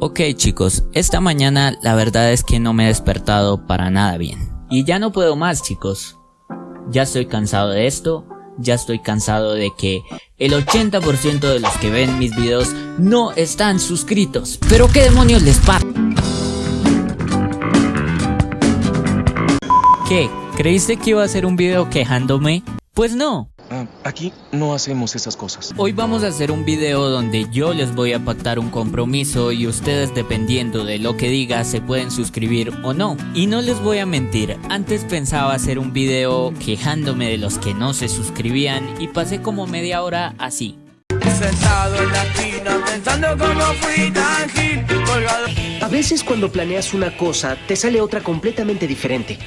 Ok chicos, esta mañana la verdad es que no me he despertado para nada bien. Y ya no puedo más chicos. Ya estoy cansado de esto, ya estoy cansado de que el 80% de los que ven mis videos no están suscritos. Pero qué demonios les pasa. ¿Qué? ¿Creíste que iba a hacer un video quejándome? Pues no, Ah, aquí no hacemos esas cosas. Hoy vamos a hacer un video donde yo les voy a pactar un compromiso y ustedes dependiendo de lo que diga se pueden suscribir o no. Y no les voy a mentir, antes pensaba hacer un video quejándome de los que no se suscribían y pasé como media hora así. Sentado en la esquina pensando cómo fui tan gil, colgado. A veces cuando planeas una cosa, te sale otra completamente diferente.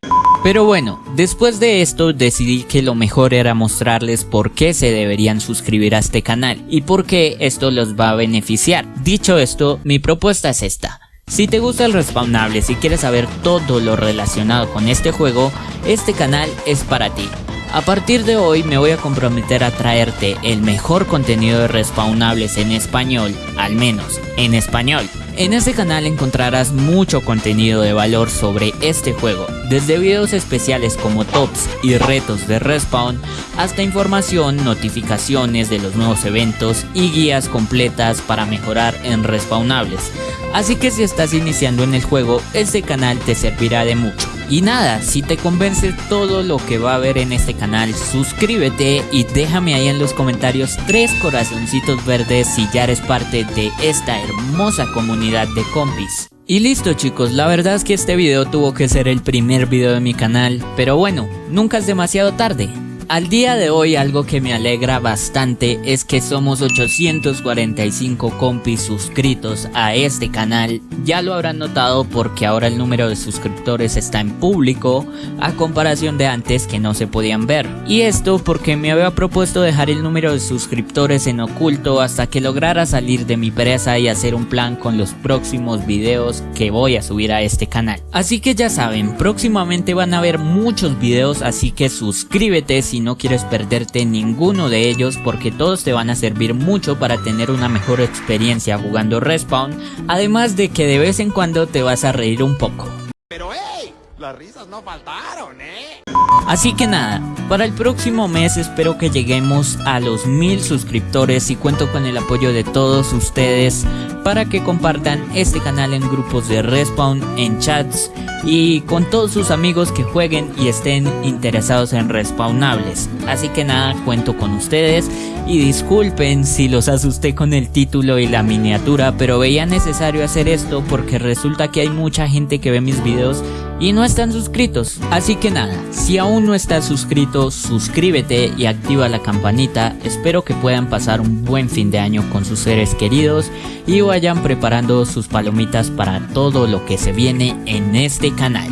Pero bueno, después de esto decidí que lo mejor era mostrarles por qué se deberían suscribir a este canal y por qué esto los va a beneficiar. Dicho esto, mi propuesta es esta. Si te gusta el respawnable, si quieres saber todo lo relacionado con este juego, este canal es para ti. A partir de hoy me voy a comprometer a traerte el mejor contenido de respawnables en español, al menos en español. En este canal encontrarás mucho contenido de valor sobre este juego, desde videos especiales como tops y retos de respawn, hasta información, notificaciones de los nuevos eventos y guías completas para mejorar en respawnables. Así que si estás iniciando en el juego, este canal te servirá de mucho. Y nada, si te convence todo lo que va a haber en este canal, suscríbete y déjame ahí en los comentarios tres corazoncitos verdes si ya eres parte de esta hermosa comunidad de compis. Y listo chicos, la verdad es que este video tuvo que ser el primer video de mi canal, pero bueno, nunca es demasiado tarde. Al día de hoy algo que me alegra bastante es que somos 845 compis suscritos a este canal. Ya lo habrán notado porque ahora el número de suscriptores está en público a comparación de antes que no se podían ver. Y esto porque me había propuesto dejar el número de suscriptores en oculto hasta que lograra salir de mi pereza y hacer un plan con los próximos videos que voy a subir a este canal. Así que ya saben, próximamente van a haber muchos videos así que suscríbete si no quieres perderte ninguno de ellos porque todos te van a servir mucho para tener una mejor experiencia jugando Respawn, además de que de vez en cuando te vas a reír un poco. Pero hey, las risas no faltaron, ¿eh? Así que nada, para el próximo mes espero que lleguemos a los mil suscriptores y cuento con el apoyo de todos ustedes para que compartan este canal en grupos de Respawn, en chats y con todos sus amigos que jueguen y estén interesados en respawnables. Así que nada, cuento con ustedes y disculpen si los asusté con el título y la miniatura, pero veía necesario hacer esto porque resulta que hay mucha gente que ve mis videos y no están suscritos. Así que nada, si aún no estás suscrito, suscríbete y activa la campanita. Espero que puedan pasar un buen fin de año con sus seres queridos y vayan preparando sus palomitas para todo lo que se viene en este canal.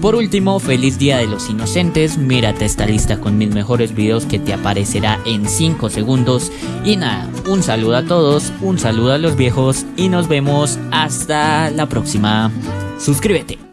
Por último, feliz día de los inocentes, mírate esta lista con mis mejores videos que te aparecerá en 5 segundos. Y nada, un saludo a todos, un saludo a los viejos y nos vemos hasta la próxima. Suscríbete.